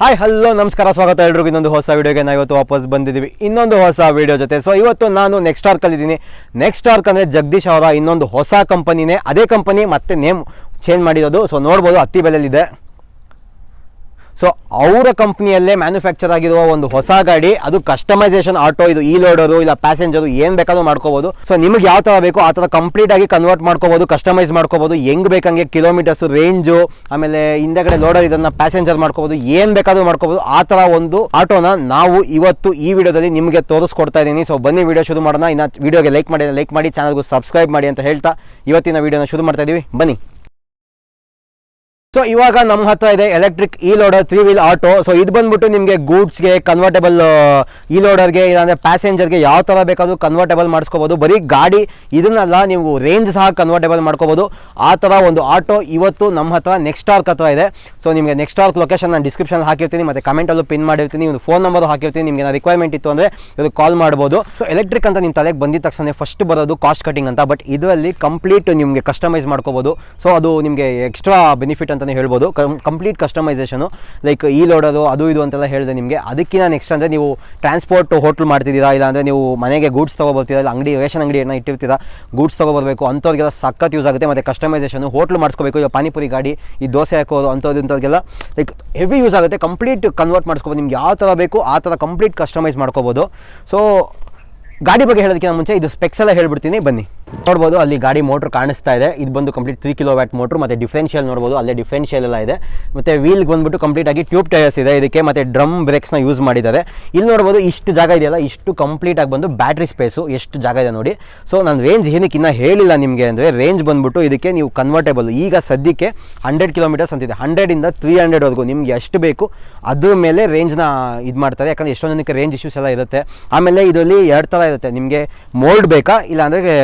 Hi hello ನಮಸ್ಕಾರ, ಸ್ವಾಗತ ಎಲ್ರಿಗೂ. ಇನ್ನೊಂದು ಹೊಸ ವೀಡಿಯೋಗೆ ನಾವು ಇವತ್ತು ವಾಪಸ್ ಬಂದಿದ್ದೀವಿ. ಇನ್ನೊಂದು ಹೊಸ ವೀಡಿಯೋ ಜೊತೆ. ಸೊ ಇವತ್ತು ನಾನು ನೆಕ್ಸ್ಟ್ ಆರ್ಕ್ ಅಲ್ಲಿದ್ದೀನಿ ನೆಕ್ಸ್ಟ್ ಆರ್ಕ್ ಅಂದರೆ ಜಗದೀಶ್ ಅವರ ಇನ್ನೊಂದು ಹೊಸ ಕಂಪನಿನೇ ಅದೇ ಕಂಪನಿ ಮತ್ತೆ ನೇಮ್ ಚೇಂಜ್ ಮಾಡಿರೋದು. ಸೊ ನೋಡ್ಬೋದು, ಹತ್ತಿ ಬೆಲೆಯಲ್ಲಿದೆ. ಸೊ ಅವರ ಕಂಪ್ನಿಯಲ್ಲೇ ಮ್ಯಾನುಫ್ಯಾಕ್ಚರ್ ಆಗಿರುವ ಒಂದು ಹೊಸ ಗಾಡಿ, ಅದು ಕಸ್ಟಮೈಸೇಷನ್ ಆಟೋ ಇದು ಈ ಲೋಡರು ಇಲ್ಲ ಪ್ಯಾಸೆಂಜರು ಏನು ಬೇಕಾದ್ರೂ ಮಾಡ್ಕೋಬೋದು. ಸೊ ನಿಮಗೆ ಯಾವ ಥರ ಬೇಕು, ಆ ಥರ ಕಂಪ್ಲೀಟ್ ಆಗಿ ಕನ್ವರ್ಟ್ ಮಾಡ್ಕೋಬೋದು ಕಸ್ಟಮೈಸ್ ಮಾಡ್ಕೋಬೋದು, ಹೆಂಗ್ ಬೇಕಂಗೆ ಕಿಲೋಮೀಟರ್ಸ್ ರೇಂಜು ಆಮೇಲೆ ಹಿಂದೆಗಡೆ ಲೋಡರ್ ಇದನ್ನ ಪ್ಯಾಸೆಂಜರ್ ಮಾಡ್ಕೋಬೋದು, ಏನು ಬೇಕಾದ್ರೂ ಮಾಡ್ಕೋಬೋದು, ಆ ಥರ ಒಂದು ಆಟೋನ ನಾವು ಇವತ್ತು ಈ ವಿಡಿಯೋದಲ್ಲಿ ನಿಮಗೆ ತೋರಿಸ್ಕೊಡ್ತಾ ಇದ್ದೀನಿ. ಸೊ ಬನ್ನಿ ವಿಡಿಯೋ ಶುರು ಮಾಡೋಣ. ಇನ್ನು ವಿಡಿಯೋಗೆ ಲೈಕ್ ಮಾಡಿ ಲೈಕ್ ಮಾಡಿ ಚಾನಲ್ಗೂ ಸಬ್ಸ್ಕ್ರೈಬ್ ಮಾಡಿ ಅಂತ ಹೇಳ್ತಾ ಇವತ್ತಿನ ವಿಡಿಯೋನ ಶುರು ಮಾಡ್ತಾ ಇದೀವಿ. ಬನ್ನಿ. ಸೊ ಇವಾಗ ನಮ್ಮ ಹತ್ರ ಇದೆ ಎಲೆಕ್ಟ್ರಿಕ್ ಈ loader three wheel auto so ಇದು ಬಂದ್ಬಿಟ್ಟು ನಿಮಗೆ ಗೂಡ್ಸ್ಗೆ ಕನ್ವರ್ಟೇಬಲ್ ಈ ಲೋಡರ್ಗೆ ಇಲ್ಲಾಂದರೆ ಪ್ಯಾಸೆಂಜರ್ಗೆ ಯಾವ ಥರ ಬೇಕಾದರೂ ಕನ್ವರ್ಟೇಬಲ್ ಮಾಡಿಸ್ಕೋಬೋದು. ಬರೀ ಗಾಡಿ ಇದನ್ನೆಲ್ಲ, ನೀವು ರೇಂಜ್ ಸಹ ಕನ್ವರ್ಟೇಬಲ್ ಮಾಡ್ಕೋಬೋದು. ಆ ಥರ ಒಂದು ಆಟೋ ಇವತ್ತು ನಮ್ಮ ಹತ್ರ ನೆಕ್ಸ್ಟ್ ಆರ್ಕ್ ಹತ್ರ ಇದೆ. ಸೊ ನಿಮಗೆ ನೆಕ್ಸ್ಟ್ ಆರ್ಕ್ ಲೊಕೇಶನ್ ನಾನು ಡಿಸ್ಕ್ರಿಪ್ಷನ್ ಹಾಕಿರ್ತೀನಿ, ಮತ್ತು ಕಮೆಂಟಲ್ಲೂ ಪಿನ್ ಮಾಡಿರ್ತೀನಿ, ಒಂದು ಫೋನ್ ನಂಬರ್ ಹಾಕಿರ್ತೀನಿ, ನಿಮಗೆ ರಿಕ್ವೈರ್ಮೆಂಟ್ ಇತ್ತು ಅಂದರೆ ಇದು ಕಾಲ್ ಮಾಡ್ಬೋದು. ಸೊ ಎಲೆಕ್ಟ್ರಿಕ್ ಅಂತ ನಿಮ್ಮ ತಲೆಗೆ ಬಂದಿದ ತಕ್ಷಣ ಫಸ್ಟ್ ಬರೋದು ಕಾಸ್ಟ್ ಕಟಿಂಗ್ ಅಂತ ಬಟ್ ಇದರಲ್ಲಿ ಕಂಪ್ಲೀಟ್ ನಿಮಗೆ ಕಸ್ಟಮೈಸ್ ಮಾಡ್ಕೋಬೋದು. ಸೊ ಅದು ನಿಮಗೆ ಎಕ್ಸ್ಟ್ರಾ ಬೆನಿಫಿಟ್ ಅಂತಲೇ ಹೇಳ್ಬೋದು. ಕಂಪ್ಲೀಟ್ ಕಸ್ಟಮೈಸೇಷನು ಲೈಕ್ ಈ ಲೋಡೋದು, ಅದು ಇದು ಅಂತೆಲ್ಲ ಹೇಳಿದೆ ನಿಮಗೆ. ಅದಕ್ಕಿಂತ ನೆಕ್ಸ್ಟ್ ಅಂದರೆ ನೀವು ಟ್ರಾನ್ಸ್ಪೋರ್ಟ್ ಹೋಟ್ಲ್ ಮಾಡ್ತಿದ್ದೀರಾ, ಇಲ್ಲ ಅಂದರೆ ನೀವು ಮನೆಗೆ ಗೂಡ್ಸ್ ತೊಗೊಬರ್ತೀರಾ, ಇಲ್ಲ ಅಂಗಡಿ, ರೇಷನ್ ಅಂಗಡಿಯನ್ನು ಇಟ್ಟಿರ್ತೀರಾ ಗೂಡ್ಸ್ ತೊಗೊಬರ್ಬೇಕು, ಅಂಥವ್ರಿಗೆಲ್ಲ ಸಖತ್ ಯೂಸ್ ಆಗುತ್ತೆ. ಮತ್ತು ಕಸ್ಟಮೈಸೇಷನು ಹೋಟ್ಲ್ ಮಾಡಿಸ್ಕೋಬೇಕು. ಈಗ ಪಾನಿಪುರಿ ಗಾಡಿ, ಈ ದೋಸೆ ಹಾಕೋದು ಅಂಥದ್ದು ಇಂಥವ್ರಿಗೆಲ್ಲ ಲೈಕ್ ಹೆವಿ ಯೂಸ್ ಆಗುತ್ತೆ. ಕಂಪ್ಲೀಟ್ ಕನ್ವರ್ಟ್ ಮಾಡಿಸ್ಕೋಬೋದು. ನಿಮ್ಗೆ ಯಾವ ಥರ ಬೇಕು, ಆ ಥರ ಕಂಪ್ಲೀಟ್ ಕಸ್ಟಮೈಸ್ ಮಾಡ್ಕೋಬೋದು. ಸೊ ಗಾಡಿ ಬಗ್ಗೆ ಹೇಳೋದಕ್ಕಿಂತ ಮುಂಚೆ ಇದು ಸ್ಪೆಕ್ಸ್ ಎಲ್ಲ ಹೇಳ್ಬಿಡ್ತೀನಿ. ಬನ್ನಿ. ನೋಡ್ಬೋದು, ಅಲ್ಲಿ ಗಾಡಿ ಮೋಟ್ರ್ ಕಾಣಿಸ್ತಾ ಇದೆ. ಇದು ಬಂದು complete three kilowatt motor, ಮತ್ತು ಡಿಫ್ರೆನ್ಷಿಯಲ್ ನೋಡ್ಬೋದು, ಅಲ್ಲೇ ಡಿಫ್ರೆನ್ಷಿಯಲ್ ಎಲ್ಲ ಇದೆ. ಮತ್ತು ವೀಲ್ಗೆ ಬಂದ್ಬಿಟ್ಟು ಕಂಪ್ಲೀಟ್ ಆಗಿ ಟ್ಯೂಬ್ ಟೈರ್ಸ್ ಇದೆ. ಇದಕ್ಕೆ ಮತ್ತು ಡ್ರಮ್ ಬ್ರೇಕ್ಸ್ನ ಯೂಸ್ ಮಾಡಿದ್ದಾರೆ. ಇಲ್ಲಿ ನೋಡ್ಬೋದು, ಇಷ್ಟು ಜಾಗ ಇದೆಯಲ್ಲ, ಇಷ್ಟು ಕಂಪ್ಲೀಟ್ ಆಗಿ ಬಂದು ಬ್ಯಾಟ್ರಿ ಸ್ಪೇಸು ಎಷ್ಟು ಜಾಗ ಇದೆ ನೋಡಿ. ಸೊ ನಾನು ರೇಂಜ್ ಏನಕ್ಕೆ ಇನ್ನೂ ಹೇಳಿಲ್ಲ ನಿಮಗೆ ಅಂದರೆ ರೇಂಜ್ ಬಂದ್ಬಿಟ್ಟು ಇದಕ್ಕೆ ನೀವು ಕನ್ವರ್ಟೇಬಲ್ ಈಗ ಸದ್ಯಕ್ಕೆ ಹಂಡ್ರೆಡ್ ಕಿಲೋಮೀಟರ್ಸ್ ಅಂತಿದೆ. ಹಂಡ್ರೆಡಿಂದ ತ್ರೀ ಹಂಡ್ರೆಡ್ವರೆಗೂ ನಿಮ್ಗೆ ಎಷ್ಟು ಬೇಕು, ಅದ್ರ ಮೇಲೆ ರೇಂಜ್ನ ಇದು ಮಾಡ್ತಾರೆ. ಯಾಕಂದರೆ ಎಷ್ಟೊಂದು ರೇಂಜ್ ಇಶ್ಯೂಸ್ ಎಲ್ಲ ಇರುತ್ತೆ. ಆಮೇಲೆ ಇದರಲ್ಲಿ ಎರಡು ಥರ ಇರುತ್ತೆ. ನಿಮಗೆ ಮೋಲ್ಡ್ ಬೇಕಾ ಇಲ್ಲ ಅಂದರೆ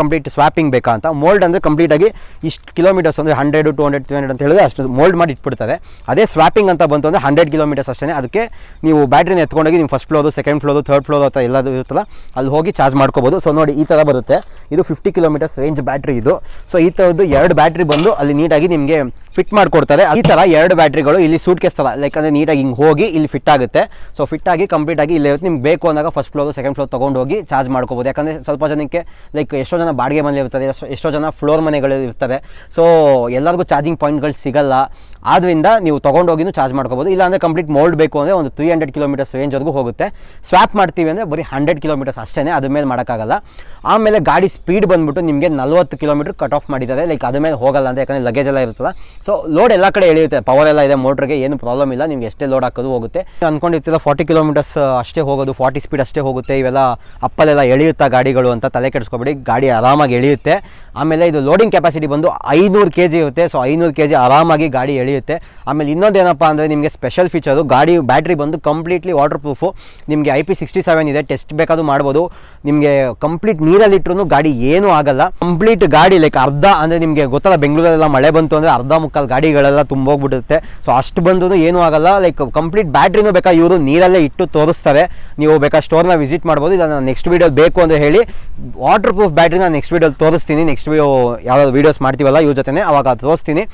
ಕಂಪ್ಲೀಟ್ ಸ್ವಾಪಿಂಗ್ ಬೇಕಾ ಅಂತ. ಮೋಲ್ಡ್ ಅಂದರೆ ಕಂಪ್ಲೀಟಾಗಿ ಇಷ್ಟು ಕಿಲೋಮೀಟರ್ಸ್ ಅಂದರೆ hundred to hundred three hundred ಅಂತ ಹೇಳಿದ್ರೆ ಅಷ್ಟು ಮೋಲ್ಡ್ ಮಾಡಿ ಇಟ್ಬಿಡ್ತಾರೆ ಅದೇ ಸ್ವಾಪಿಂಗ್ ಅಂತ ಬಂತು ಅಂದರೆ ಹಂಡ್ರೆಡ್ ಕಿಲೋಮೀಟರ್ಸ್ ಅಷ್ಟೇ ಅದಕ್ಕೆ ನೀವು ಬ್ಯಾಟ್ರಿನ ಎತ್ಕೊಂಡೋಗಿ ನೀವು first floor second floor third floor ಅಥವಾ ಎಲ್ಲದು ಇರುತ್ತಲ್ಲ, ಅಲ್ಲಿ ಹೋಗಿ ಚಾರ್ಜ್ ಮಾಡ್ಕೋಬೋದು. ಸೊ ನೋಡಿ, ಈ ಥರ ಬರುತ್ತೆ. ಇದು ಫಿಫ್ಟಿ ಕಿಲೋಮೀಟರ್ಸ್ ರೇಂಜ್ ಬ್ಯಾಟ್ರಿ ಇದು. ಸೊ ಈ ಥರದ್ದು ಎರಡು ಬ್ಯಾಟ್ರಿ ಬಂದು ಅಲ್ಲಿ ನೀಟಾಗಿ ನಿಮಗೆ ಫಿಟ್ ಮಾಡಿಕೊಡ್ತಾರೆ. ಈ ಥರ ಎರಡು ಬ್ಯಾಟ್ರಿಗಳು ಇಲ್ಲಿ ಸೂಟ್ ಕೇಸ್ ಲೈಕ್ ಅಂದರೆ ನೀಟಾಗಿ ಹಿಂಗೆ ಹೋಗಿ ಇಲ್ಲಿ ಫಿಟ್ ಆಗುತ್ತೆ. ಸೊ ಫಿಟ್ ಆಗಿ ಕಂಪ್ಲೀಟ್ ಆಗಿ ಇಲ್ಲಿ ನಿಮ್ಗೆ ಬೇಕು ಅಂದಾಗ ಫಸ್ಟ್ ಫ್ಲೋರ್ ಸೆಕೆಂಡ್ ಫ್ಲೋರ್ ತೊಗೊಂಡು ಹೋಗಿ ಚಾರ್ಜ್ ಮಾಡ್ಕೋಬೋದು. ಯಾಕಂದರೆ ಸ್ವಲ್ಪ ಜನಕ್ಕೆ ಲೈಕ್ ಎಷ್ಟೋ ಜನ ಬಾಡಿಗೆ ಮನೆ ಇರ್ತದೆ ಎಷ್ಟೋ- ಜನ ಫ್ಲೋರ್ ಮನೆಗಳು ಇರ್ತದೆ ಸೊ ಎಲ್ಲರಿಗೂ ಚಾರ್ಜಿಂಗ್ ಪಾಯಿಂಟ್ಗಳು ಸಿಗಲ್ಲ. ಆದ್ದರಿಂದ ನೀವು ತೊಗೊಂಡೋಗಿನೂ ಚಾರ್ಜ್ ಮಾಡ್ಕೋಬೋದು. ಇಲ್ಲಾಂದರೆ ಕಂಪ್ಲೀಟ್ ಮೋಲ್ಡ್ ಬೇಕು ಅಂದರೆ ಒಂದು ತ್ರೀ ಹಂಡ್ರೆಡ್ ಕಿಲೋಮೀಟರ್ಸ್ ರೇಂಜ್ವರೆಗೂ ಹೋಗುತ್ತೆ. ಸ್ವಾಪ್ ಮಾಡ್ತೀವಿ ಅಂದರೆ ಬರೀ ಹಂಡ್ರೆಡ್ ಕಿಲೋಮೀಟರ್ಸ್ ಅಷ್ಟೇ ಅದ್ರ ಮೇಲೆ ಮಾಡೋಕ್ಕಾಗಲ್ಲ. ಆಮೇಲೆ ಗಾಡಿ ಸ್ಪೀಡ್ ಬಂದ್ಬಿಟ್ಟು ನಿಮಗೆ ನಲ್ವತ್ತು ಕಿಲೋಮೀಟರ್ ಕಟ್ ಆಫ್ ಮಾಡಿದ್ದಾರೆ. ಲೈಕ್ ಅದ್ರ ಮೇಲೆ ಹೋಗಲ್ಲ ಯಾಕಂದರೆ ಲಗೇಜ್ ಎಲ್ಲ ಇರುತ್ತಲ್ಲ. ಸೊ ಲೋಡ್ ಎಲ್ಲ ಕಡೆ ಎಳೆಯುತ್ತೆ. ಪವರ್ ಎಲ್ಲ ಇದೆ ಮೋಟ್ರಿಗೆ ಏನು ಪ್ರಾಬ್ಲಮ್ ಇಲ್ಲ. ನಿಮ್ಗೆ ಎಷ್ಟೇ ಲೋಡ್ ಹಾಕೋದು ಹೋಗುತ್ತೆ. ಅಂದ್ಕೊಂಡಿರ್ತೀರ ಫಾರ್ಟಿ ಕಿಲೋಮೀಟರ್ಸ್ ಅಷ್ಟೇ ಹೋಗೋದು ಫಾರ್ಟಿ ಸ್ಪೀಡ್ ಅಷ್ಟೇ ಹೋಗುತ್ತೆ. ಇವೆಲ್ಲ ಅಪ್ಪಲೆಲ್ಲ ಎಳೆಯುತ್ತಾ ಗಾಡಿಗಳು ಅಂತ ತಲೆ ಕೆಡಿಸ್ಕೊಬೇಡಿ. ಗಾಡಿ ಆರಾಮಾಗಿ ಎಳೆಯುತ್ತೆ. ಆಮೇಲೆ ಇದು ಲೋಡಿಂಗ್ ಕೆಪಾಸಿಟಿ ಬಂದು ಐನೂರು ಕೆ ಜಿ ಇರುತ್ತೆ. ಸೊ ಐನೂರು ಕೆ ಜಿ ಆರಾಮಾಗಿ ಗಾಡಿ ಎಳೆಯುತ್ತೆ. ಆಮೇಲೆ ಇನ್ನೊಂದೇನಪ್ಪ ಅಂದರೆ ನಿಮಗೆ ಸ್ಪೆಷಲ್ ಫೀಚರು ಗಾಡಿ ಬ್ಯಾಟ್ರಿ ಬಂದು ಕಂಪ್ಲೀಟ್ಲಿ ವಾಟರ್ ಪ್ರೂಫು ನಿಮಗೆ ಐ ಪಿ ಸಿಕ್ಸ್ಟಿ ಸೆವೆನ್ ಇದೆ ಟೆಸ್ಟ್ ಬೇಕಾದರೂ ಮಾಡ್ಬೋದು. ನಿಮಗೆ ಕಂಪ್ಲೀಟ್ ನೀರಲ್ಲಿಟ್ಟರು ಗಾಡಿ ಏನೂ ಆಗಲ್ಲ. ಕಂಪ್ಲೀಟ್ ಗಾಡಿ ಲೈಕ್ ಅರ್ಧ ಅಂದರೆ ನಿಮಗೆ ಗೊತ್ತಲ್ಲ, ಬೆಂಗಳೂರಲ್ಲೆಲ್ಲ ಮಳೆ ಬಂತು ಅಂದರೆ ಅರ್ಧ ಮುಕ್ಕಾಲು ಗಾಡಿಗಳೆಲ್ಲ ತುಂಬೋಗ್ಬಿಡುತ್ತೆ. ಸೊ ಅಷ್ಟು ಬಂದರೂ ಏನೂ ಆಗಲ್ಲ. ಲೈಕ್ ಕಂಪ್ಲೀಟ್ ಬ್ಯಾಟ್ರಿನೂ ಬೇಕಾ? ಇವರು ನೀರಲ್ಲೇ ಇಟ್ಟು ತೋರಿಸ್ತಾರೆ. ನೀವು ಬೇಕಾ ಸ್ಟೋರ್ನ ವಿಸಿಟ್ ಮಾಡ್ಬೋದು. ಇಲ್ಲ ನಾನು ನೆಕ್ಸ್ಟ್ ವೀಡಿಯೋ ಬೇಕು ಅಂತ ಹೇಳಿ. ವಾಟರ್ ಪ್ರೂಫ್ ಬ್ಯಾಟ್ರಿನ ನೆಕ್ಸ್ಟ್ ವೀಡಿಯೋಲಿ ತೋರಿಸ್ತೀನಿ. ನೆಕ್ಸ್ಟ್ ವೀಡಿಯೋ ಯಾವ್ದಾದ್ರು ವೀಡಿಯೋಸ್ ಮಾಡ್ತೀವಲ್ಲ ಇವ್ರ ಜೊತೆ ಅವಾಗ ತೋರಿಸ್ತೀನಿ.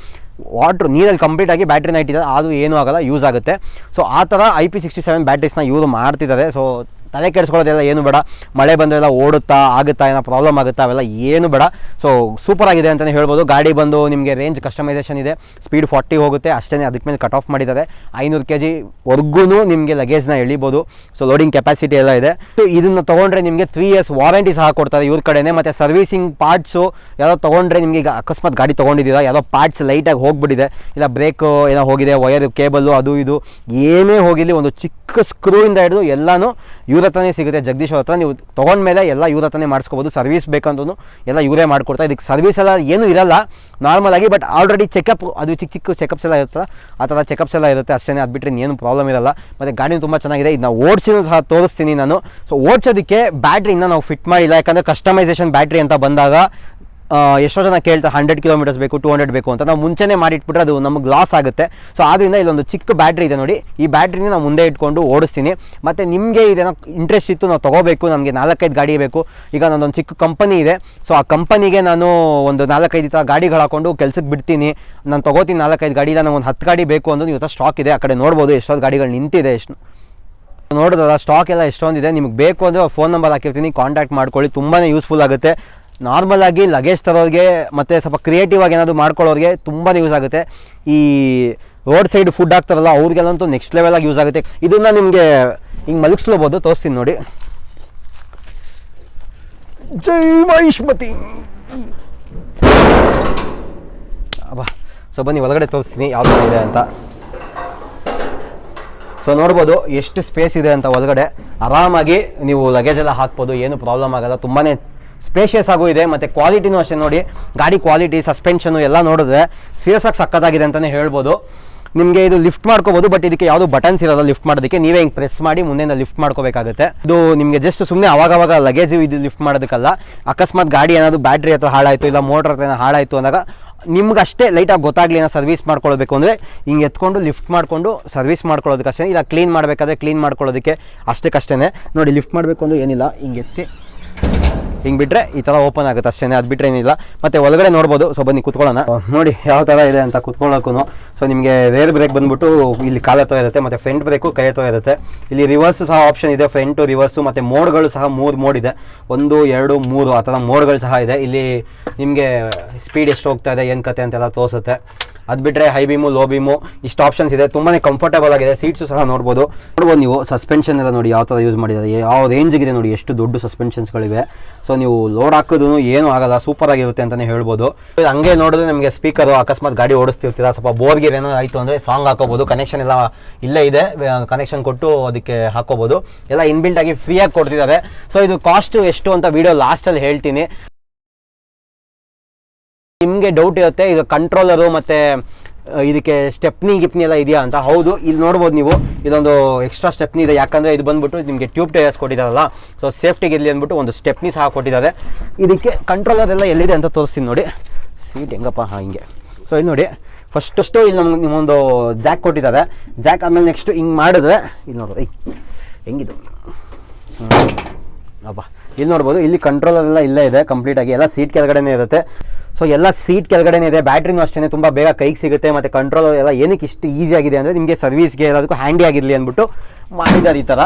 ವಾಟ್ರ್ ನೀರಲ್ಲಿ ಕಂಪ್ಲೀಟ್ ಆಗಿ ಬ್ಯಾಟ್ರಿನ ಇಟ್ಟಿದ್ದಾರೆ ಅದು ಏನೂ ಆಗಲ್ಲ ಯೂಸ್ ಆಗುತ್ತೆ. ಸೊ ಆ ಥರ ಐ ಪಿ ಸಿಕ್ಸ್ಟಿ ಸೆವೆನ್ ಬ್ಯಾಟ್ರೀಸ್ನ ಯೂಸ್ ಮಾಡ್ತಿದ್ದಾರೆ. ಸೊ ತಲೆ ಕೆಡಿಸ್ಕೊಳ್ಳೋದೆಲ್ಲ ಏನು ಬೇಡ. ಮಳೆ ಬಂದರೆಲ್ಲ ಓಡುತ್ತಾ, ಆಗುತ್ತಾ, ಏನೋ ಪ್ರಾಬ್ಲಮ್ ಆಗುತ್ತಾ, ಅವೆಲ್ಲ ಏನು ಬೇಡ. ಸೊ ಸೂಪರ್ ಆಗಿದೆ ಅಂತಲೇ ಹೇಳ್ಬೋದು. ಗಾಡಿ ಬಂದು ನಿಮಗೆ ರೇಂಜ್ ಕಸ್ಟಮೈಸೇಷನ್ ಇದೆ. ಸ್ಪೀಡ್ ಫಾರ್ಟಿ ಹೋಗುತ್ತೆ. ಅಷ್ಟೇ ಅದಕ್ಕೆ ಮೇಲೆ ಕಟ್ ಆಫ್ ಮಾಡಿದ್ದಾರೆ. ಐನೂರು ಕೆ ಜಿ ವರ್ಗೂ ನಿಮಗೆ ಲಗೇಜ್ನ ಎಳಿಬೋದು. ಸೊ ಲೋಡಿಂಗ್ ಕೆಪಾಸಿಟಿ ಎಲ್ಲ ಇದೆ. ಸೊ ಇದನ್ನು ತೊಗೊಂಡ್ರೆ ನಿಮಗೆ ತ್ರೀ ಇಯರ್ಸ್ ವಾರಂಟಿ ಸಹ ಕೊಡ್ತಾರೆ ಇವ್ರ ಕಡೆನೇ. ಮತ್ತು ಸರ್ವಿಸಿಂಗ್ ಪಾರ್ಟ್ಸು ಯಾವುದೋ ತೊಗೊಂಡ್ರೆ ನಿಮಗೆ ಈಗ ಅಕಸ್ಮಾತ್ ಗಾಡಿ ತೊಗೊಂಡಿದ್ದೀರಾ? ಯಾವುದೋ ಪಾರ್ಟ್ಸ್ ಲೈಟಾಗಿ ಹೋಗ್ಬಿಟ್ಟಿದೆ. ಇಲ್ಲ ಬ್ರೇಕ್ ಏನೋ ಹೋಗಿದೆ ವಯರ್ ಕೇಬಲ್ಲು ಅದು ಇದು. ಏನೇ ಹೋಗಿರಲಿ, ಒಂದು ಚಿಕ್ಕ ಸ್ಕ್ರೂ ಇಂದ ಹಿಡಿದು ಎಲ್ಲನೂ ಇವ್ರ ಹತ್ರನೇ ಸಿಗುತ್ತೆ. ಜಗದೀಶ್ ಅವ್ರ ಹತ್ರ ನೀವು ತೊಗೊಂಡ್ಮೇಲೆ ಎಲ್ಲ ಇವ್ರ ಹತ್ರನೇ ಮಾಡಿಸ್ಕೋಬೋದು. ಸರ್ವಿಸ್ ಬೇಕಂದ್ರೂ ಎಲ್ಲ ಇವರೇ ಮಾಡಿಕೊಡ್ತಾರೆ ಇದಕ್ಕೆ ಸರ್ವಿಸ್ ಎಲ್ಲ ಏನೂ ಇರಲ್ಲ. ನಾರ್ಮಲ್ ಆಗಿ ಬಟ್ ಆಲ್ರೆಡಿ ಚೆಕಪ್ ಅದು ಚಿಕ್ಕ ಚಿಕ್ಕ ಚೆಕಪ್ಸ್ ಎಲ್ಲ ಇರುತ್ತಲ್ಲ, ಆ ಥರ ಚೆಕಪ್ಸ್ ಎಲ್ಲ ಇರುತ್ತೆ. ಅಷ್ಟೇ ಅದು ಬಿಟ್ಟರೆ ಏನು ಪ್ರಾಬ್ಲಮ್ ಇರಲ್ಲ. ಮತ್ತು ಗಾಡಿ ತುಂಬ ಚೆನ್ನಾಗಿದೆ. ಇದನ್ನ ಓಡಿಸಿದ್ರು ಸಹ ತೋರಿಸ್ತೀನಿ ನಾನು. ಸೊ ಓಡಿಸೋದಕ್ಕೆ ಬ್ಯಾಟ್ರಿಯಿಂದ ನಾವು ಫಿಟ್ ಮಾಡಿಲ್ಲ. ಯಾಕಂದರೆ ಕಸ್ಟಮೈಸೇಷನ್ ಬ್ಯಾಟ್ರಿ ಅಂತ ಬಂದಾಗ ಎಷ್ಟೋ ಜನ ಕೇಳ್ತಾರೆ ಹಂಡ್ರೆಡ್ ಕಿಲೋಮೀಟರ್ಸ್ ಬೇಕು ಟೂ ಹಂಡ್ರೆಡ್ ಬೇಕು ಅಂತ. ನಾವು ಮುಂಚೆನೇ ಮಾಡಿಟ್ಬಿಟ್ರೆ ಅದು ನಮಗೆ ಲಾಸ್ ಆಗುತ್ತೆ. ಸೊ ಆದ್ದರಿಂದ ಇಲ್ಲೊಂದು ಚಿಕ್ಕ ಬ್ಯಾಟ್ರಿ ಇದೆ ನೋಡಿ. ಈ ಬ್ಯಾಟ್ರಿನ ನಾವು ಮುಂದೆ ಇಟ್ಕೊಂಡು ಓಡಿಸ್ತೀನಿ. ಮತ್ತು ನಿಮಗೆ ಇದೇನೋ ಇಂಟ್ರೆಸ್ಟ್ ಇತ್ತು, ನಾವು ತೊಗೋಬೇಕು, ನಮಗೆ ನಾಲ್ಕೈದು ಗಾಡಿ ಬೇಕು. ಈಗ ನನ್ನೊಂದು ಚಿಕ್ಕ ಕಂಪನಿ ಇದೆ. ಸೊ ಆ ಕಂಪನಿಗೆ ನಾನು ಒಂದು ನಾಲ್ಕೈದು ಥರ ಗಾಡಿಗಳು ಹಾಕೊಂಡು ಕೆಲ್ಸಕ್ಕೆ ಬಿಡ್ತೀನಿ. ನಾನು ತೊಗೋತೀನಿ ನಾಲ್ಕೈದು ಗಾಡಿ, ಇಲ್ಲ ಒಂದು ಹತ್ತು ಗಾಡಿ ಬೇಕು ಅಂದ್ರೆ ಇವತ್ತು ಸ್ಟಾಕ್ ಇದೆ. ಆ ಕಡೆ ನೋಡ್ಬೋದು ಎಷ್ಟೊಂದು ಗಾಡಿಗಳು ನಿಂತಿದೆ ಎಷ್ಟು. ನೋಡಿದ್ರಲ್ಲ ಸ್ಟಾಕ್ ಎಲ್ಲ ಎಷ್ಟೊಂದಿದೆ. ನಿಮಗೆ ಬೇಕು ಅಂದರೆ ಫೋನ್ ನಂಬರ್ ಹಾಕಿರ್ತೀನಿ. ಕಾಂಟ್ಯಾಕ್ಟ್ ಮಾಡ್ಕೊಳ್ಳಿ. ತುಂಬಾ ಯೂಸ್ಫುಲ್ ಆಗುತ್ತೆ. ನಾರ್ಮಲ್ ಆಗಿ ಲಗೇಜ್ ತರೋರಿಗೆ ಮತ್ತು ಸ್ವಲ್ಪ ಕ್ರಿಯೇಟಿವ್ ಆಗಿ ಏನಾದರೂ ಮಾಡ್ಕೊಳ್ಳೋರಿಗೆ ತುಂಬಾ ಯೂಸ್ ಆಗುತ್ತೆ. ಈ ರೋಡ್ ಸೈಡ್ ಫುಡ್ ಹಾಕ್ತಾರಲ್ಲ, ಅವ್ರಿಗೆಲ್ಲಂತೂ ನೆಕ್ಸ್ಟ್ ಲೆವೆಲಾಗಿ ಯೂಸ್ ಆಗುತ್ತೆ. ಇದನ್ನು ನಿಮಗೆ ಹಿಂಗೆ ಮಲಗಿಸ್ಲೋಬೋದು, ತೋರಿಸ್ತೀನಿ ನೋಡಿ. ಜೈ ಮಹಿಷ್ಮತಿ! ಅಬ್ಬಾ, ಸೊ ಬನ್ನಿ, ಒಳಗಡೆ ತೋರಿಸ್ತೀನಿ ಯಾವ ಥರ ಇದೆ ಅಂತ. ಸೊ ನೋಡ್ಬೋದು, ಎಷ್ಟು ಸ್ಪೇಸ್ ಇದೆ ಅಂತ ಒಳಗಡೆ. ಆರಾಮಾಗಿ ನೀವು ಲಗೇಜ್ ಎಲ್ಲ ಹಾಕ್ಬೋದು, ಏನು ಪ್ರಾಬ್ಲಮ್ ಆಗಲ್ಲ. ತುಂಬಾ ಸ್ಪೇಷಿಯಸ್ ಆಗೂ ಇದೆ, ಮತ್ತು ಕ್ವಾಲಿಟಿನೂ ಅಷ್ಟೇ ನೋಡಿ. ಗಾಡಿ ಕ್ವಾಲಿಟಿ ಸಸ್ಪೆನ್ಷನು ಎಲ್ಲ ನೋಡಿದ್ರೆ ಸೀರಿಯಸ್ ಆಗಿ ಸಕ್ಕತ್ತಾಗಿದೆ ಅಂತಲೇ ಹೇಳ್ಬೋದು. ನಿಮಗೆ ಇದು ಲಿಫ್ಟ್ ಮಾಡ್ಕೋಬೋದು ಬಟ್ ಇದಕ್ಕೆ ಯಾವುದು ಬಟನ್ಸ್ ಇರೋಲ್ಲ ಲಿಫ್ಟ್ ಮಾಡೋದಕ್ಕೆ ನೀವೇ ಹಿಂಗೆ ಪ್ರೆಸ್ ಮಾಡಿ ಮುಂದೆಯಿಂದ ಲಿಫ್ಟ್ ಮಾಡ್ಕೋಬೇಕಾಗುತ್ತೆ. ಇದು ನಿಮಗೆ ಜಸ್ಟ್ ಸುಮ್ಮನೆ ಅವಾಗವಾಗ ಲಗೇಜ್ ಇದು ಲಿಫ್ಟ್ ಮಾಡೋದಕ್ಕಲ್ಲ. ಅಕಸ್ಮಾತ್ ಗಾಡಿ ಏನಾದರೂ ಬ್ಯಾಟ್ರಿ ಹತ್ರ ಹಾಳಾಯಿತು, ಇಲ್ಲ ಮೋಟ್ರ್ ಹತ್ರ ಹಾಳಾಯಿತು ಅಂದಾಗ ನಿಮ್ಗೆ ಅಷ್ಟೇ ಲೈಟಾಗಿ ಗೊತ್ತಾಗಲಿ ಏನೋ ಸರ್ವಿಸ್ ಮಾಡ್ಕೊಳ್ಬೇಕು ಅಂದರೆ ಹಿಂಗೆ ಎತ್ಕೊಂಡು ಲಿಫ್ಟ್ ಮಾಡಿಕೊಂಡು ಸರ್ವಿಸ್ ಮಾಡ್ಕೊಳ್ಳೋದಕ್ಕಷ್ಟೇ ಇಲ್ಲ ಕ್ಲೀನ್ ಮಾಡಬೇಕಾದ್ರೆ ಕ್ಲೀನ್ ಮಾಡ್ಕೊಳ್ಳೋದಕ್ಕೆ ಅಷ್ಟಕ್ಕಷ್ಟೇ ನೋಡಿ ಲಿಫ್ಟ್ ಮಾಡಬೇಕು ಅಂದ್ರೆ ಏನಿಲ್ಲ, ಹಿಂಗೆ ಎತ್ತಿ. ಹಿಂಗೆ ಬಿಟ್ಟರೆ ಈ ಥರ ಓಪನ್ ಆಗುತ್ತೆ ಅಷ್ಟೇ ಅದು ಬಿಟ್ಟರೆ ಏನಿಲ್ಲ. ಮತ್ತು ಒಳಗಡೆ ನೋಡ್ಬೋದು. ಸೊ ಬನ್ನಿ, ಕುತ್ಕೊಳ್ಳೋಣ. ನೋಡಿ ಯಾವ ಥರ ಇದೆ ಅಂತ ಕುತ್ಕೊಳ್ಳೋಕ್ಕೂ ಸೊ ನಿಮಗೆ ರೇರ್ ಬ್ರೇಕ್ ಬಂದ್ಬಿಟ್ಟು ಇಲ್ಲಿ ಕಾಲ ಇರುತ್ತೆ ಮತ್ತು ಫ್ರಂಟ್ ಬ್ರೇಕು ಕೈ ಹತ್ರ ಇರುತ್ತೆ ಇಲ್ಲಿ ರಿವರ್ಸ್ ಸಹ ಆಪ್ಷನ್ ಇದೆ ಫ್ರಂಟು ರಿವರ್ಸು ಮತ್ತು ಮೋಡ್ಗಳು ಸಹ ಮೂರು ಮೋಡ್ ಇದೆ. ಒಂದು, ಎರಡು, ಮೂರು, ಆ ಥರ ಮೋಡ್ಗಳು ಸಹ ಇದೆ. ಇಲ್ಲಿ ನಿಮಗೆ ಸ್ಪೀಡ್ ಎಷ್ಟು ಹೋಗ್ತಾ ಇದೆ, ಏನು ಕತೆ ಅಂತೆಲ್ಲ ತೋರಿಸುತ್ತೆ. ಅದು ಬಿಟ್ಟರೆ ಹೈ ಬೀಮು ಲೋ ಬೀಮು ಇಷ್ಟು ಆಪ್ಷನ್ಸ್ ಇದೆ. ತುಂಬಾ ಕಂಫರ್ಟಬಲ್ ಆಗಿದೆ. ಸೀಟ್ಸು ಸಹ ನೋಡ್ಬೋದು. ನೋಡ್ಬೋದು ನೀವು ಸಸ್ಪೆನ್ಷನ್ ಎಲ್ಲ ನೋಡಿ ಯಾವ ಥರ ಯೂಸ್ ಮಾಡಿದ್ದಾರೆ. ಯಾವ ರೇಂಜ್ಗಿದೆ ನೋಡಿ ಎಷ್ಟು ದೊಡ್ಡ ಸಸ್ಪೆನ್ಷನ್ಸ್ಗಳಿವೆ ಸೊ ನೀವು ಲೋಡ್ ಹಾಕೋದು ಏನು ಆಗಲ್ಲ. ಸೂಪರ್ ಆಗಿರುತ್ತೆ ಅಂತಲೇ ಹೇಳ್ಬೋದು. ಹಂಗೆ ನೋಡಿದ್ರೆ ನಿಮಗೆ ಸ್ಪೀಕರು ಅಕಸ್ಮಾತ್ ಗಾಡಿ ಓಡಿಸ್ತಿರ್ತೀರಾ? ಸ್ವಲ್ಪ ಬೋರ್ಗೆ ಏನೋ ಆಯಿತು ಅಂದರೆ ಸಾಂಗ್ ಹಾಕೋಬೋದು. ಕನೆಕ್ಷನ್ ಎಲ್ಲ ಇಲ್ಲೇ ಇದೆ. ಕನೆಕ್ಷನ್ ಕೊಟ್ಟು ಅದಕ್ಕೆ ಹಾಕೋಬೋದು. ಎಲ್ಲ ಇನ್ಬಿಲ್ಟ್ ಆಗಿ ಫ್ರೀಯಾಗಿ ಕೊಡ್ತಿದ್ದಾರೆ. ಸೊ ಇದು ಕಾಸ್ಟ್ ಎಷ್ಟು ಅಂತ ವಿಡಿಯೋ ಲಾಸ್ಟಲ್ಲಿ ಹೇಳ್ತೀನಿ. ನಿಮಗೆ ಡೌಟ್ ಇರುತ್ತೆ ಇದು ಕಂಟ್ರೋಲರು ಮತ್ತು ಇದಕ್ಕೆ ಸ್ಟೆಪ್ನಿ ಗಿಪ್ನಿ ಎಲ್ಲ ಇದೆಯಾ ಅಂತ? ಹೌದು, ಇಲ್ಲಿ ನೋಡ್ಬೋದು ನೀವು. ಇದೊಂದು ಎಕ್ಸ್ಟ್ರಾ ಸ್ಟೆಪ್ನಿ ಇದೆ. ಯಾಕಂದರೆ ಇದು ಬಂದ್ಬಿಟ್ಟು ನಿಮಗೆ ಟ್ಯೂಬ್ ಟೈರ್ಸ್ ಕೊಟ್ಟಿದ್ದಾರಲ್ಲ. ಸೊ ಸೇಫ್ಟಿಗೆ ಇರಲಿ ಅಂದ್ಬಿಟ್ಟು ಒಂದು ಸ್ಟೆಪ್ನಿ ಸಹ ಕೊಟ್ಟಿದ್ದಾರೆ. ಇದಕ್ಕೆ ಕಂಟ್ರೋಲರ್ ಎಲ್ಲ ಎಲ್ಲಿದೆ ಅಂತ ತೋರಿಸ್ತೀನಿ ನೋಡಿ. ಸೀಟ್ ಹೆಂಗಪ್ಪ? ಹಿಂಗೆ. ಸೊ ಇಲ್ಲಿ ನೋಡಿ. ಫಸ್ಟಷ್ಟು ಇಲ್ಲಿ ನಮ್ಗೆ ನಿಮ್ಮೊಂದು ಜಾಕ್ ಕೊಟ್ಟಿದ್ದಾರೆ. ಜಾಕ್ ಆಮೇಲೆ ನೆಕ್ಸ್ಟು ಹಿಂಗೆ ಮಾಡಿದ್ರೆ, ಇಲ್ಲಿ ನೋಡೋದು ಹೆಂಗಿದು? ಅಬ್ಬಾ ಇಲ್ಲಿ ನೋಡ್ಬೋದು, ಇಲ್ಲಿ ಕಂಟ್ರೋಲ್ ಎಲ್ಲ ಇಲ್ಲೇ ಇದೆ ಕಂಪ್ಲೀಟ್ ಆಗಿ ಎಲ್ಲ ಸೀಟ್ ಕೆಳಗಡೆನೇ ಇರುತ್ತೆ. ಸೊ ಎಲ್ಲ ಸೀಟ್ ಕೆಳಗಡೆನೇ ಇದೆ ಬ್ಯಾಟ್ರಿನೂ ಅಷ್ಟೇ ತುಂಬ ಬೇಗ ಕೈಗೆ ಸಿಗುತ್ತೆ, ಮತ್ತು ಕಂಟ್ರೋಲ್ ಎಲ್ಲ ಏನಕ್ಕೆ ಇಷ್ಟು ಈಸಿ ಆಗಿದೆ ಅಂದರೆ ನಿಮಗೆ ಸರ್ವಿಸ್ಗೆ ಎಲ್ಲದಕ್ಕೂ ಹ್ಯಾಂಡಿ ಆಗಿರಲಿ ಅಂದ್ಬಿಟ್ಟು ಮಾಡಿದ್ದಾರೆ ಈ ಥರ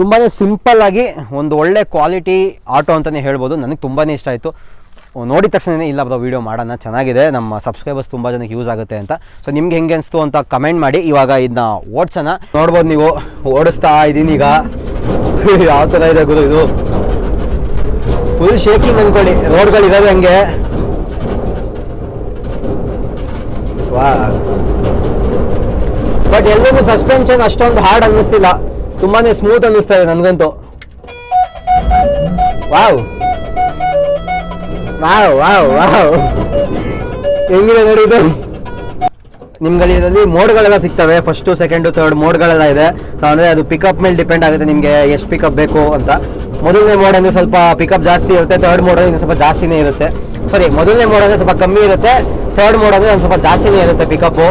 ತುಂಬಾ ಸಿಂಪಲ್ ಆಗಿ ಒಂದು ಒಳ್ಳೆ ಕ್ವಾಲಿಟಿ ಆಟೋ ಅಂತಲೇ ಹೇಳ್ಬೋದು, ನನಗೆ ತುಂಬಾ ಇಷ್ಟ ಆಯಿತು. ನೋಡಿದ ತಕ್ಷಣ ಇಲ್ಲ ಬ್ರೋ ವೀಡಿಯೋ ಮಾಡೋಣ, ಚೆನ್ನಾಗಿದೆ, ನಮ್ಮ ಸಬ್ಸ್ಕ್ರೈಬರ್ಸ್ ತುಂಬ ಜನಕ್ಕೆ ಯೂಸ್ ಆಗುತ್ತೆ ಅಂತ. ಸೊ ನಿಮ್ಗೆ ಹೆಂಗೆ ಅನಿಸ್ತು ಅಂತ ಕಮೆಂಟ್ ಮಾಡಿ, ಇವಾಗ ಇದನ್ನ ಓಡಿಸೋಣ. ನೋಡ್ಬೋದು ನೀವು, ಓಡಿಸ್ತಾ ಇದ್ದೀನಿ ಈಗ. ಯಾವ ತರ ಇದೆ ಗುರು ಇದು? ಫುಲ್ ಶೇಕಿಂಗ್ ಅನ್ಕೊಳ್ಳಿ. ರೋಡ್ಗಳು ಇದಾವೆ ಹಂಗೆ. ವಾ. ಬಟ್ ಎಲ್ರಿಗೂ ಸಸ್ಪೆನ್ಷನ್ ಅಷ್ಟೊಂದು ಹಾರ್ಡ್ ಅನ್ನಿಸ್ತಿಲ್ಲ. ತುಂಬಾನೇ ಸ್ಮೂತ್ ಅನ್ನಿಸ್ತಾ ಇದೆ ನನಗಂತೂ. ವಾವ್ ವಾವ್ ವಾವ್ ವಾವ್ ಹೆಂಗಿದೆ ನೋಡಿ ಇದು? ನಿಮ್ಗೆ ಇದರಲ್ಲಿ ಮೋಡ್ಗಳೆಲ್ಲ ಸಿಗ್ತವೆ. ಫಸ್ಟು ಸೆಕೆಂಡು ಥರ್ಡ್ ಮೋಡ್ಗಳೆಲ್ಲ ಇದೆ. ಅಂದರೆ ಅದು ಪಿಕಪ್ ಮೇಲೆ ಡಿಪೆಂಡ್ ಆಗುತ್ತೆ ನಿಮಗೆ ಎಷ್ಟು ಪಿಕಪ್ ಬೇಕು ಅಂತ. ಮೊದಲನೇ ಮೋಡ್ ಅಂದರೆ ಸ್ವಲ್ಪ ಪಿಕಪ್ ಜಾಸ್ತಿ ಇರುತ್ತೆ. ಥರ್ಡ್ ಮೋಡ್ ಅಂದರೆ ಸ್ವಲ್ಪ ಜಾಸ್ತಿನೇ ಇರುತ್ತೆ. ಸರಿ ಮೊದಲನೇ ಮೋಡ್ ಅಂದರೆ ಸ್ವಲ್ಪ ಕಮ್ಮಿ ಇರುತ್ತೆ. ಥರ್ಡ್ ಮೋಡ್ ಅಂದರೆ ಒಂದು ಸ್ವಲ್ಪ ಜಾಸ್ತಿನೇ ಇರುತ್ತೆ ಪಿಕಪ್ಪು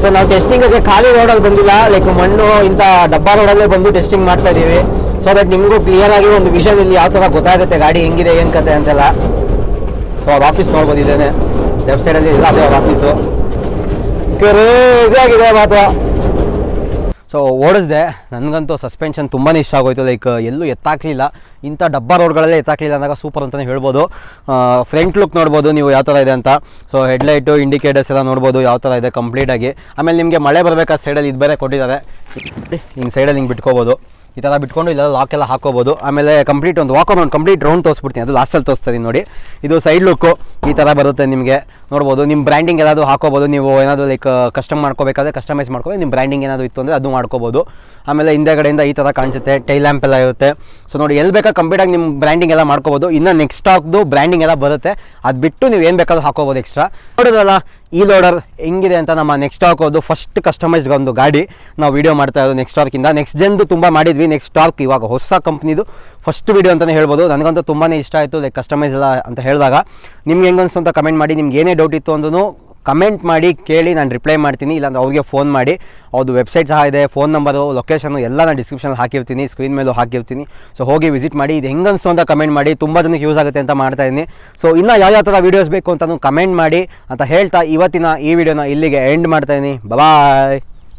ಸೊ ನಾವು ಟೆಸ್ಟಿಂಗ್ಗೆ ಖಾಲಿ ರೋಡಲ್ಲಿ ಬಂದಿಲ್ಲ. ಲೈಕ್ ಮಣ್ಣು, ಇಂಥ ಡಬ್ಬಾ ರೋಡಲ್ಲೇ ಬಂದು ಟೆಸ್ಟಿಂಗ್ ಮಾಡ್ತಾ ಇದ್ದೀವಿ. ಸೊ ದಟ್ ನಿಮಗೂ ಕ್ಲಿಯರ್ ಆಗಿ ಒಂದು ವಿಷನ್ ಇಲ್ಲಿ ಯಾವ ಥರ ಗೊತ್ತಾಗುತ್ತೆ, ಗಾಡಿ ಹೆಂಗಿದೆ, ಏನು ಕತೆ ಅಂತೆಲ್ಲ. ಸೊ ಅವ್ರ ಆಫೀಸ್ ನೋಡ್ಬೋದಿದ್ದೇನೆ ಲೆಫ್ಟ್ ಸೈಡಲ್ಲಿ ಆಫೀಸು ಕ್ರೇಜಿ ಆಗಿದೆ ಮಾತ್ರ ಸೊ ಓಡಿಸ್ದೆ. ನನಗಂತೂ ಸಸ್ಪೆನ್ಷನ್ ತುಂಬಾ ಇಷ್ಟ ಆಗೋಯ್ತು. ಲೈಕ್ ಎಲ್ಲೂ ಎತ್ತಾಕ್ಲಿಲ್ಲ. ಇಂಥ ಡಬ್ಬಾ ರೋಡ್ಗಳಲ್ಲೇ ಎತ್ತಾಕ್ಲಿಲ್ಲ ಅಂದಾಗ ಸೂಪರ್ ಅಂತಲೇ ಹೇಳ್ಬೋದು. ಫ್ರಂಟ್ ಲುಕ್ ನೋಡ್ಬೋದು ನೀವು ಯಾವ ಥರ ಇದೆ ಅಂತ. ಸೊ ಹೆಡ್ಲೈಟು ಇಂಡಿಕೇಟರ್ಸ್ ಎಲ್ಲ ನೋಡ್ಬೋದು ಯಾವ ಥರ ಇದೆ ಕಂಪ್ಲೀಟಾಗಿ ಆಮೇಲೆ ನಿಮಗೆ ಮಳೆ ಬರಬೇಕಾದ ಸೈಡಲ್ಲಿ ಇದು ಬೇರೆ ಕೊಟ್ಟಿದ್ದಾರೆ. ಹಿಂಗೆ ಸೈಡಲ್ಲಿ ಹಿಂಗೆ ಬಿಟ್ಕೋಬೋದು. ಈ ಥರ ಬಿಟ್ಕೊಂಡು ಇಲ್ಲ ಲಾಕ್ ಎಲ್ಲ ಹಾಕೋಬೋದು. ಆಮೇಲೆ ಕಂಪ್ಲೀಟ್ ಒಂದು ವಾಕ್ ಒಂದು ಕಂಪ್ಲೀಟ್ ರೌಂಡ್ ತೋರಿಸ್ಬಿಡ್ತೀನಿ. ಅದು ಲಾಸ್ಟಲ್ಲಿ ತೋರಿಸ್ತೀನಿ ನೋಡಿ. ಇದು ಸೈಡ್ ಲುಕ್ಕು ಈ ಥರ ಬರುತ್ತೆ ನಿಮಗೆ. ನೋಡ್ಬೋದು ನಿಮ್ಮ ಬ್ರ್ಯಾಂಡಿಂಗ್ ಏನಾದರೂ ಹಾಕೋಬೋದು, ನೀವು ಏನಾದರೂ ಲೈಕ್ ಕಸ್ಟಮ್ ಮಾಡ್ಕೋಬೇಕಾದ್ರೆ ಕಸ್ಟಮೈಸ್ ಮಾಡ್ಕೋಬೇಕು ನಿಮ್ಮ ಬ್ರ್ಯಾಂಡಿಂಗ್ ಏನಾದರೂ ಇತ್ತು ಅಂದರೆ ಅದು ಮಾಡ್ಕೋಬೋದು. ಆಮೇಲೆ ಹಿಂದೆಗಡೆಯಿಂದ ಈ ಥರ ಕಾಣಿಸುತ್ತೆ ಟೈಲ್ ಲ್ಯಾಂಪ್ ಎಲ್ಲ ಇರುತ್ತೆ. ಸೊ ನೋಡಿ ಎಲ್ಲಿ ಬೇಕಾ ಕಂಪ್ಲೀಟಾಗಿ ನಿಮ್ಮ ಬ್ರ್ಯಾಂಡಿಂಗ್ ಎಲ್ಲ ಮಾಡ್ಕೋಬೋದು. ಇನ್ನು ನೆಕ್ಸ್ಟ್ ಸ್ಟಾಕ್ದು ಬ್ರ್ಯಾಂಡಿಂಗ್ ಎಲ್ಲ ಬರುತ್ತೆ. ಅದು ಬಿಟ್ಟು ನೀವು ಏನು ಬೇಕಾದ್ರೂ ಹಾಕೋಬೋದು ಎಕ್ಸ್ಟ್ರಾ ನೋಡೋದಲ್ಲ ಈ ಲೋಡರ್ ಹೆಂಗಿದೆ ಅಂತ ನಮ್ಮ ನೆಕ್ಸ್ಟ್ ಸ್ಟಾಕ್ ಅದು ಫಸ್ಟ್ ಕಸ್ಟಮೈಸ್ಡ್ ಒಂದು ಗಾಡಿ. ನಾವು ವಿಡಿಯೋ ಮಾಡ್ತಾ ಇರೋದು ನೆಕ್ಸ್ಟ್ ಸ್ಟಾಕಿಂದ ನೆಕ್ಸ್ಟ್ ಜನ್ದು ತುಂಬ ಮಾಡಿದ್ವಿ. ನೆಕ್ಸ್ಟ್ ಸ್ಟಾಕ್ ಇವಾಗ ಹೊಸ ಕಂಪ್ನಿದು ಫಸ್ಟ್ ವಿಡಿಯೋ ಅಂತಲೇ ಹೇಳ್ಬೋದು. ನನಗಂತೂ ತುಂಬಾ ಇಷ್ಟ ಆಯಿತು ಲೈಕ್ ಕಸ್ಟಮೈಸ್ ಎಲ್ಲ ಅಂತ ಹೇಳಿದಾಗ. ನಿಮ್ಗೆ ಹೆಂಗನ್ಸು ಅಂತ ಕಮೆಂಟ್ ಮಾಡಿ. ನಿಮ್ಗೆ ಏನೇ ಡೌಟ್ ಇತ್ತು ಅಂದ್ರೂ ಕಮೆಂಟ್ ಮಾಡಿ ಕೇಳಿ ನಾನು ರಿಪ್ಲೈ ಮಾಡ್ತೀನಿ, ಇಲ್ಲಾಂದ್ರೆ ಅವ್ರಿಗೆ ಫೋನ್ ಮಾಡಿ. ಅವ್ರದ್ದು ವೆಬ್ಸೈಟ್ ಸಹ ಇದೆ ಫೋನ್ ನಂಬರು ಲೊಕೇಶನು ಎಲ್ಲ ನಾನು ಡಿಸ್ಕ್ರಿಪ್ಷನಲ್ಲಿ ಹಾಕಿರ್ತೀನಿ ಸ್ಕ್ರೀನ್ ಮೇಲೂ ಹಾಕಿರ್ತೀನಿ. ಸೊ ಹೋಗಿ ವಿಸಿಟ್ ಮಾಡಿ, ಇದು ಹೆಂಗೆ ಅನಿಸ್ತು ಅಂತ ಕಮೆಂಟ್ ಮಾಡಿ, ತುಂಬ ಜನಕ್ಕೆ ಯೂಸ್ ಆಗುತ್ತೆ ಅಂತ ಮಾಡ್ತಾ ಇದ್ದೀನಿ. ಸೊ ಇನ್ನೂ ಯಾವ ಯಾವ ಥರ ವೀಡಿಯೋಸ್ ಬೇಕು ಅಂತ ಕಮೆಂಟ್ ಮಾಡಿ ಅಂತ ಹೇಳ್ತಾ ಇವತ್ತಿನ ಈ ವಿಡಿಯೋನ ಇಲ್ಲಿಗೆ ಎಂಡ್ ಮಾಡ್ತಾ ಇದ್ದೀನಿ. ಬಾಯ್